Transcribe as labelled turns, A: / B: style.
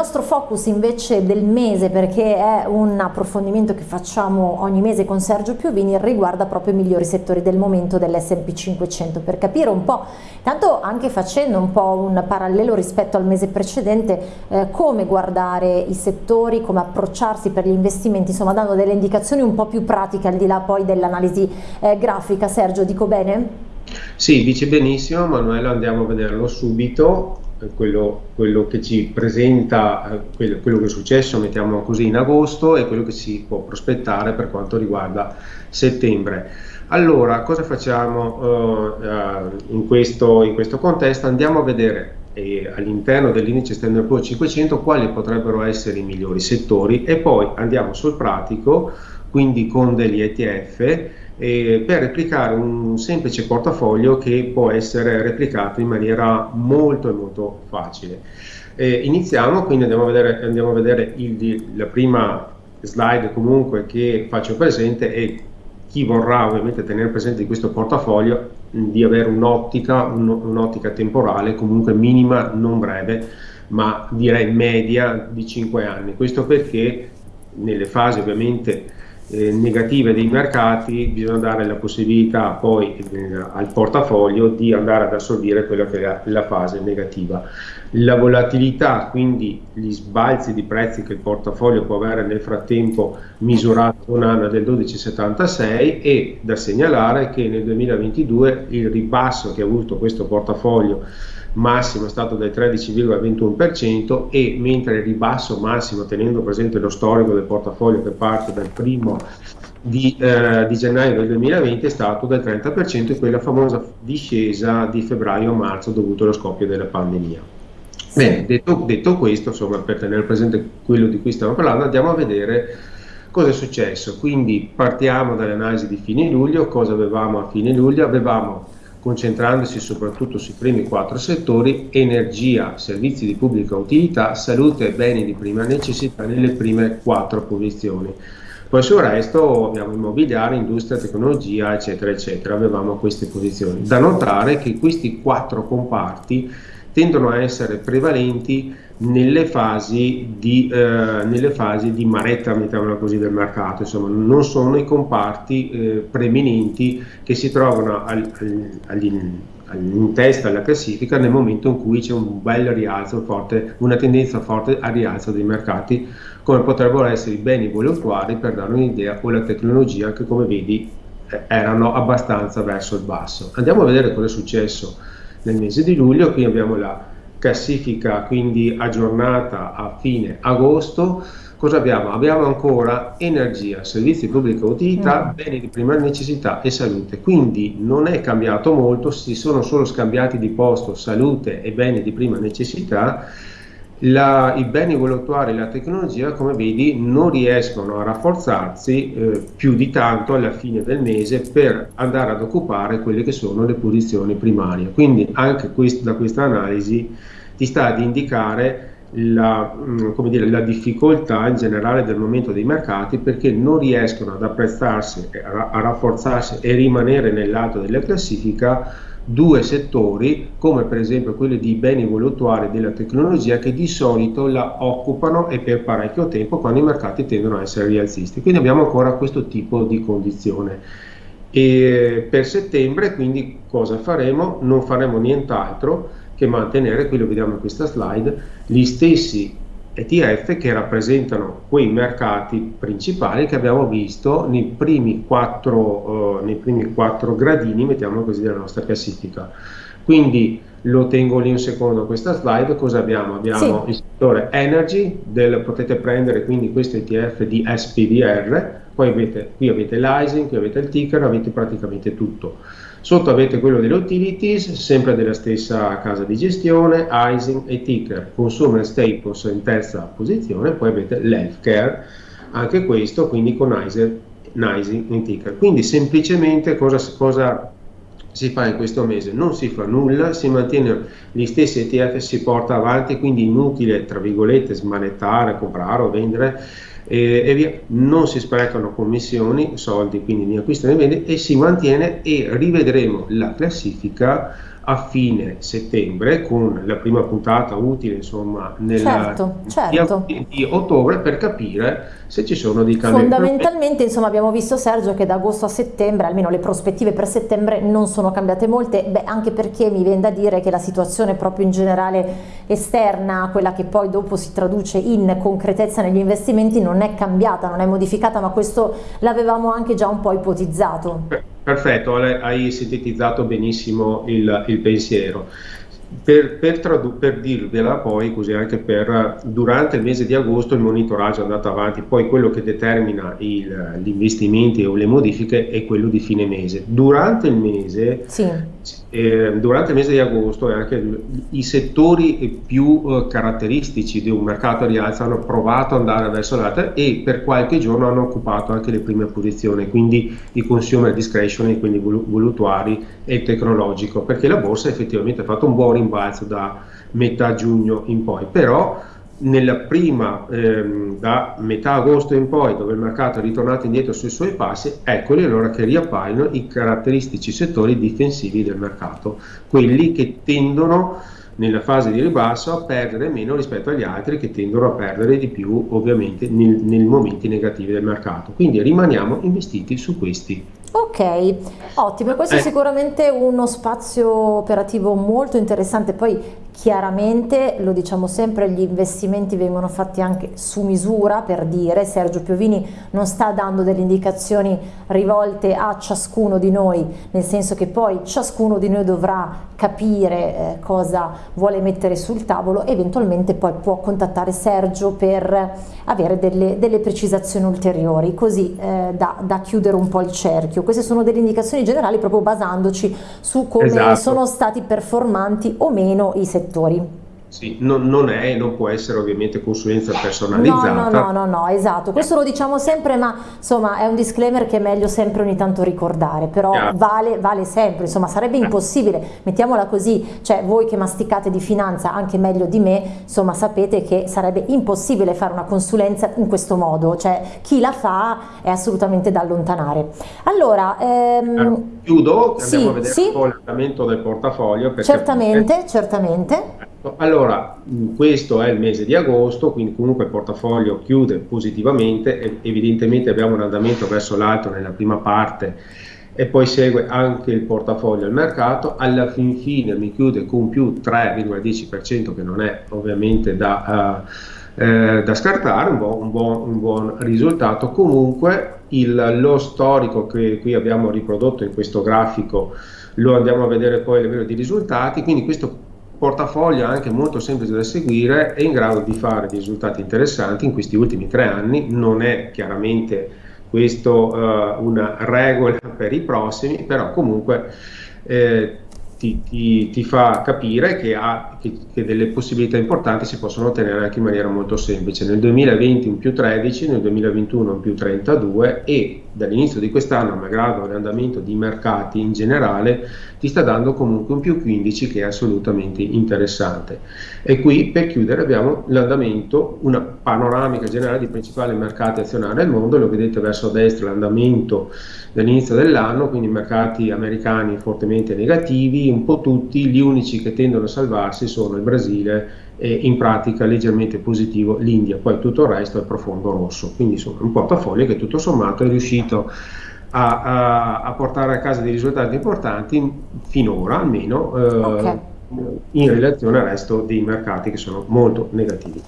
A: Nostro focus invece del mese, perché è un approfondimento che facciamo ogni mese con Sergio Piovini, riguarda proprio i migliori settori del momento dell'S&P 500, per capire un po', tanto anche facendo un po' un parallelo rispetto al mese precedente, eh, come guardare i settori, come approcciarsi per gli investimenti, insomma dando delle indicazioni un po' più pratiche al di là poi dell'analisi eh, grafica. Sergio, dico bene?
B: Sì, dice benissimo Manuela, andiamo a vederlo subito quello, quello, che ci presenta eh, quello, quello, che è successo, mettiamo così, in agosto e quello che si può prospettare per quanto riguarda settembre. Allora, cosa facciamo uh, in, questo, in, questo, contesto? Andiamo a vedere eh, all'interno dell'indice Standard Poor's 500 quali potrebbero essere i migliori settori e poi andiamo sul pratico, quindi con degli ETF eh, per replicare un semplice portafoglio che può essere replicato in maniera molto molto facile. Eh, iniziamo, quindi andiamo a vedere, andiamo a vedere il, la prima slide comunque che faccio presente e chi vorrà ovviamente tenere presente di questo portafoglio di avere un'ottica, un'ottica temporale comunque minima, non breve, ma direi media di 5 anni. Questo perché nelle fasi ovviamente eh, negative dei mercati bisogna dare la possibilità poi eh, al portafoglio di andare ad assorbire quella che è la fase negativa. La volatilità, quindi gli sbalzi di prezzi che il portafoglio può avere nel frattempo misurato un anno del 12,76 e da segnalare che nel 2022 il ribasso che ha avuto questo portafoglio massimo è stato del 13,21% e mentre il ribasso massimo, tenendo presente lo storico del portafoglio che parte dal primo di, eh, di, gennaio del 2020 è stato del 30% e quella famosa discesa di febbraio-marzo dovuto allo scoppio della pandemia. Bene, detto, detto questo, insomma, per tenere presente quello di cui stiamo parlando, andiamo a vedere cosa è successo. Quindi partiamo dall'analisi di fine luglio, cosa avevamo a fine luglio? Avevamo concentrandosi soprattutto sui primi quattro settori, energia, servizi di pubblica utilità, salute e beni di prima necessità nelle prime quattro posizioni. Poi sul resto abbiamo immobiliare, industria, tecnologia, eccetera, eccetera, avevamo queste posizioni. Da notare che questi quattro comparti tendono a essere prevalenti nelle fasi di, eh, nelle fasi di maretta, mettiamola così, del mercato, insomma non sono i comparti eh, preeminenti che si trovano al, al, in testa alla classifica nel momento in cui c'è un bel rialzo forte, una tendenza forte al rialzo dei mercati, come potrebbero essere i beni voluttuari per dare un'idea o la tecnologia che come vedi eh, erano abbastanza verso il basso. Andiamo a vedere cosa è successo nel mese di luglio, qui abbiamo la classifica quindi aggiornata a fine agosto, cosa abbiamo? Abbiamo ancora energia, servizi pubblica utilità, mm. beni di prima necessità e salute. Quindi non è cambiato molto, si sono solo scambiati di posto salute e beni di prima necessità. La, I beni voluttuari e la tecnologia, come vedi, non riescono a rafforzarsi eh, più di tanto alla fine del mese per andare ad occupare quelle che sono le posizioni primarie. Quindi anche quest, da questa analisi ti sta ad indicare la, mm, dire, la, difficoltà in generale del momento dei mercati perché non riescono ad apprezzarsi, a, rafforzarsi e rimanere nel lato della classifica due settori come per esempio quelli di beni voluttuari della tecnologia che di solito la occupano e per parecchio tempo quando i mercati tendono a essere rialzisti. Quindi abbiamo ancora questo tipo di condizione. E per settembre quindi cosa faremo? Non faremo nient'altro che mantenere, qui lo vediamo in questa slide, gli stessi ETF che rappresentano quei mercati principali che abbiamo visto nei primi quattro, uh, nei primi quattro gradini, mettiamo così, della nostra classifica. Quindi lo tengo lì un secondo questa slide, cosa abbiamo? Abbiamo sì. il settore energy, del, potete prendere quindi questo ETF di SPDR, poi avete, qui avete l'ISIN, qui avete il ticker, avete praticamente tutto. Sotto avete quello delle utilities, sempre della stessa casa di gestione, ISIN e Ticker, Consumer Staples in terza posizione, poi avete l'Healthcare, anche questo quindi con ISIN, ISIN in Ticker. Quindi semplicemente cosa, cosa si fa in questo mese? Non si fa nulla, si mantiene gli stessi ETF, si porta avanti, quindi inutile, tra virgolette, smanettare, comprare o vendere e, e via. non si sprecano commissioni, soldi, quindi di acquisto e vendita e si mantiene e rivedremo la classifica a fine settembre con la prima puntata utile insomma nel
A: certo, certo.
B: Di, di, ottobre per capire se ci sono dei cambiamenti.
A: Fondamentalmente insomma abbiamo visto Sergio che da agosto a settembre almeno le prospettive per settembre non sono cambiate molte, beh anche perché mi viene da dire che la situazione proprio in generale esterna, quella che poi dopo si traduce in concretezza negli investimenti non è cambiata, non è modificata ma questo l'avevamo anche già un po' ipotizzato.
B: Perfetto, hai sintetizzato benissimo il, il pensiero. Per, per, per, dirvela poi, così anche per durante il mese di agosto il monitoraggio è andato avanti, poi quello che determina il, gli investimenti o le modifiche è quello di fine mese. Durante il mese sì eh, durante il mese di agosto e anche i settori più eh, caratteristici di un mercato rialzo hanno provato ad andare verso l'alto e per qualche giorno hanno occupato anche le prime posizioni, quindi i consumer discretionary, quindi voluttuari e tecnologico, perché la borsa effettivamente ha fatto un buon rimbalzo da metà giugno in poi, però nella prima, ehm, da metà agosto in poi, dove il mercato è ritornato indietro sui suoi passi, eccoli allora che riappaiono i caratteristici settori difensivi del mercato, quelli che tendono nella fase di ribasso a perdere meno rispetto agli altri che tendono a perdere di più ovviamente nel, nei momenti negativi del mercato. Quindi rimaniamo investiti su questi
A: Ok, ottimo, questo eh. è sicuramente uno spazio operativo molto interessante, poi chiaramente lo diciamo sempre, gli investimenti vengono fatti anche su misura per dire, Sergio Piovini non sta dando delle indicazioni rivolte a ciascuno di noi, nel senso che poi ciascuno di noi dovrà capire eh, cosa vuole mettere sul tavolo, eventualmente poi può contattare Sergio per avere delle, delle precisazioni ulteriori, così eh, da, da chiudere un po' il cerchio queste sono delle indicazioni generali proprio basandoci su come esatto. sono stati performanti o meno i settori.
B: obrigatório Sì, non, non, è e non può essere ovviamente consulenza personalizzata.
A: No, no, no, no, no, esatto, questo lo diciamo sempre, ma insomma è un disclaimer che è meglio sempre ogni tanto ricordare, però yeah. vale, vale, sempre, insomma sarebbe impossibile, mettiamola così, cioè voi che masticate di finanza anche meglio di me, insomma sapete che sarebbe impossibile fare una consulenza in questo modo, cioè chi la fa è assolutamente da allontanare. Allora, ehm,
B: chiudo, andiamo sì, a vedere sì. un po' l'andamento del portafoglio.
A: Certamente, certamente.
B: Allora, questo è il mese di agosto, quindi comunque il portafoglio chiude positivamente, evidentemente abbiamo un andamento verso l'alto nella prima parte e poi segue anche il portafoglio al mercato, alla fin fine mi chiude con più 3,10% che non è ovviamente da, uh, eh, da scartare, un buon, un, buon, un buon, risultato, comunque il, lo storico che qui abbiamo riprodotto in questo grafico lo andiamo a vedere poi a livello di risultati, quindi questo portafoglio anche molto semplice da seguire, è in grado di fare dei risultati interessanti in questi ultimi tre anni, non è chiaramente questo uh, una regola per i prossimi, però comunque eh, ti, ti, ti, fa capire che, ha, che, che, delle possibilità importanti si possono ottenere anche in maniera molto semplice. Nel 2020 un più 13, nel 2021 un più 32 e dall'inizio di quest'anno, malgrado l'andamento di mercati in generale, ti sta dando comunque un più 15 che è assolutamente interessante. E qui per chiudere abbiamo l'andamento, una panoramica generale dei principali mercati azionari del mondo, lo vedete verso destra l'andamento dall'inizio dell'anno, quindi mercati americani fortemente negativi, un po' tutti, gli unici che tendono a salvarsi sono il Brasile e in pratica leggermente positivo l'India, poi tutto il resto è profondo rosso, quindi insomma un portafoglio che tutto sommato è riuscito a, a, a portare a casa dei risultati importanti finora almeno eh, okay. in relazione al resto dei mercati che sono molto negativi.